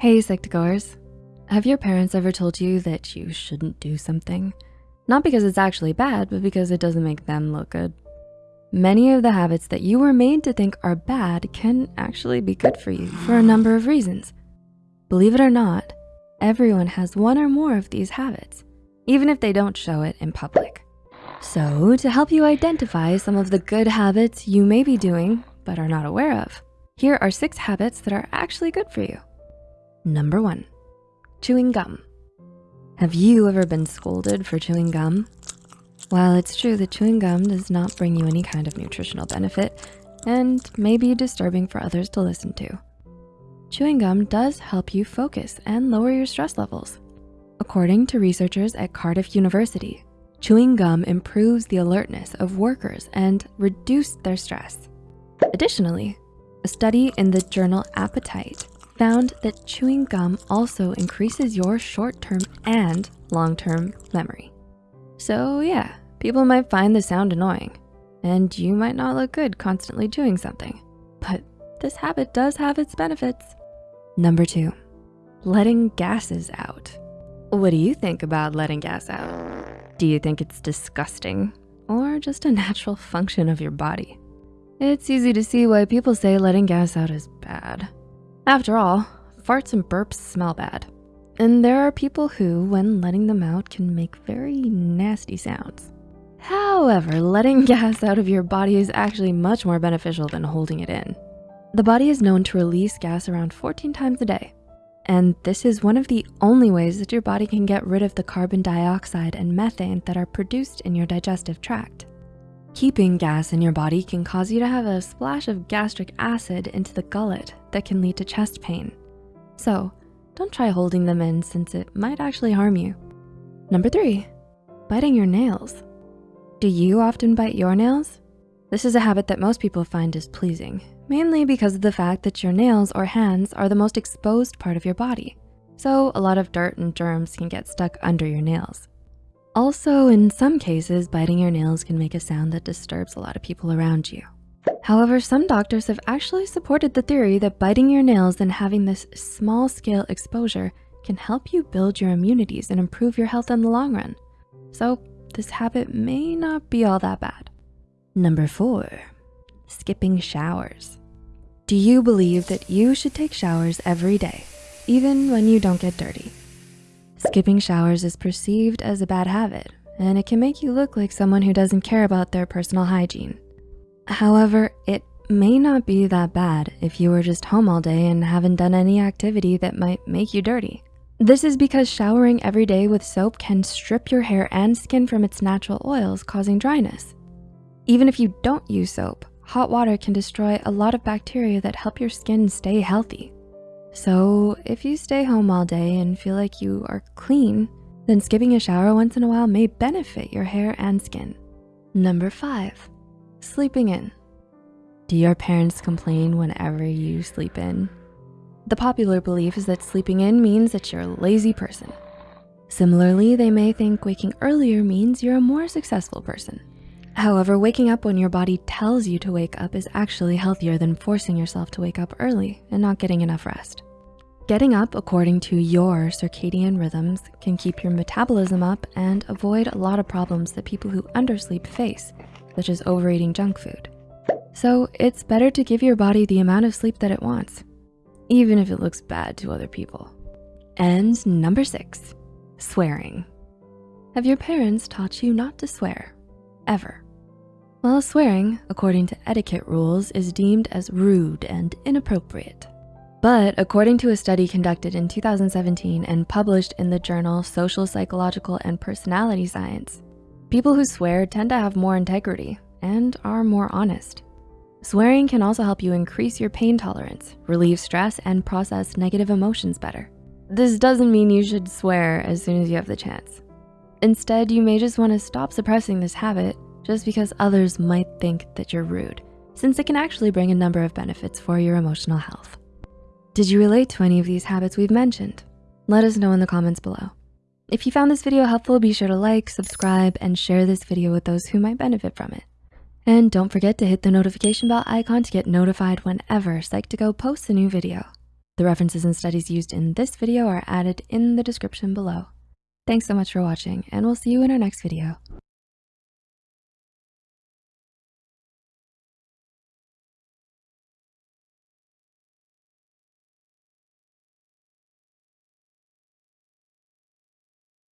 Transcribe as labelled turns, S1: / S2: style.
S1: Hey, Psych2Goers. Have your parents ever told you that you shouldn't do something? Not because it's actually bad, but because it doesn't make them look good. Many of the habits that you were made to think are bad can actually be good for you for a number of reasons. Believe it or not, everyone has one or more of these habits, even if they don't show it in public. So to help you identify some of the good habits you may be doing but are not aware of, here are six habits that are actually good for you. Number one, chewing gum. Have you ever been scolded for chewing gum? While it's true that chewing gum does not bring you any kind of nutritional benefit and may be disturbing for others to listen to, chewing gum does help you focus and lower your stress levels. According to researchers at Cardiff University, chewing gum improves the alertness of workers and reduced their stress. Additionally, a study in the journal Appetite found that chewing gum also increases your short-term and long-term memory. So yeah, people might find the sound annoying and you might not look good constantly chewing something, but this habit does have its benefits. Number two, letting gases out. What do you think about letting gas out? Do you think it's disgusting or just a natural function of your body? It's easy to see why people say letting gas out is bad. After all, farts and burps smell bad. And there are people who, when letting them out, can make very nasty sounds. However, letting gas out of your body is actually much more beneficial than holding it in. The body is known to release gas around 14 times a day. And this is one of the only ways that your body can get rid of the carbon dioxide and methane that are produced in your digestive tract. Keeping gas in your body can cause you to have a splash of gastric acid into the gullet that can lead to chest pain. So don't try holding them in since it might actually harm you. Number three, biting your nails. Do you often bite your nails? This is a habit that most people find displeasing, mainly because of the fact that your nails or hands are the most exposed part of your body. So a lot of dirt and germs can get stuck under your nails. Also, in some cases, biting your nails can make a sound that disturbs a lot of people around you. However, some doctors have actually supported the theory that biting your nails and having this small scale exposure can help you build your immunities and improve your health in the long run. So this habit may not be all that bad. Number four, skipping showers. Do you believe that you should take showers every day, even when you don't get dirty? Skipping showers is perceived as a bad habit and it can make you look like someone who doesn't care about their personal hygiene. However, it may not be that bad if you were just home all day and haven't done any activity that might make you dirty. This is because showering every day with soap can strip your hair and skin from its natural oils, causing dryness. Even if you don't use soap, hot water can destroy a lot of bacteria that help your skin stay healthy. So if you stay home all day and feel like you are clean, then skipping a shower once in a while may benefit your hair and skin. Number five, sleeping in. Do your parents complain whenever you sleep in? The popular belief is that sleeping in means that you're a lazy person. Similarly, they may think waking earlier means you're a more successful person. However, waking up when your body tells you to wake up is actually healthier than forcing yourself to wake up early and not getting enough rest. Getting up according to your circadian rhythms can keep your metabolism up and avoid a lot of problems that people who undersleep face, such as overeating junk food. So it's better to give your body the amount of sleep that it wants, even if it looks bad to other people. And number six, swearing. Have your parents taught you not to swear, ever? Well, swearing, according to etiquette rules, is deemed as rude and inappropriate. But according to a study conducted in 2017 and published in the journal Social Psychological and Personality Science, people who swear tend to have more integrity and are more honest. Swearing can also help you increase your pain tolerance, relieve stress, and process negative emotions better. This doesn't mean you should swear as soon as you have the chance. Instead, you may just wanna stop suppressing this habit just because others might think that you're rude, since it can actually bring a number of benefits for your emotional health. Did you relate to any of these habits we've mentioned? Let us know in the comments below. If you found this video helpful, be sure to like, subscribe, and share this video with those who might benefit from it. And don't forget to hit the notification bell icon to get notified whenever Psych2Go posts a new video. The references and studies used in this video are added in the description below. Thanks so much for watching and we'll see you in our next video.